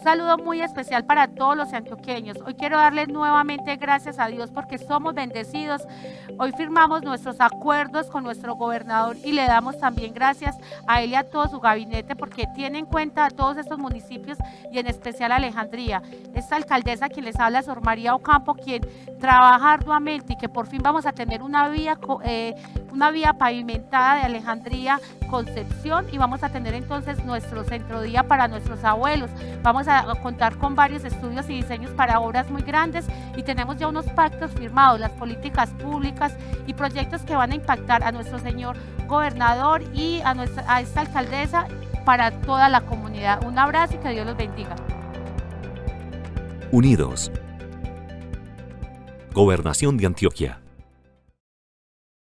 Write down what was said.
Un saludo muy especial para todos los antioqueños. Hoy quiero darles nuevamente gracias a Dios porque somos bendecidos. Hoy firmamos nuestros acuerdos con nuestro gobernador y le damos también gracias a él y a todo su gabinete porque tiene en cuenta a todos estos municipios y en especial a Alejandría. Esta alcaldesa quien les habla, Sor María Ocampo, quien trabaja arduamente y que por fin vamos a tener una vía, eh, una vía pavimentada de Alejandría Concepción y vamos a tener entonces nuestro centro día para nuestros abuelos. Vamos a contar con varios estudios y diseños para obras muy grandes y tenemos ya unos pactos firmados, las políticas públicas y proyectos que van a impactar a nuestro señor gobernador y a, nuestra, a esta alcaldesa para toda la comunidad. Un abrazo y que Dios los bendiga. Unidos. Gobernación de Antioquia.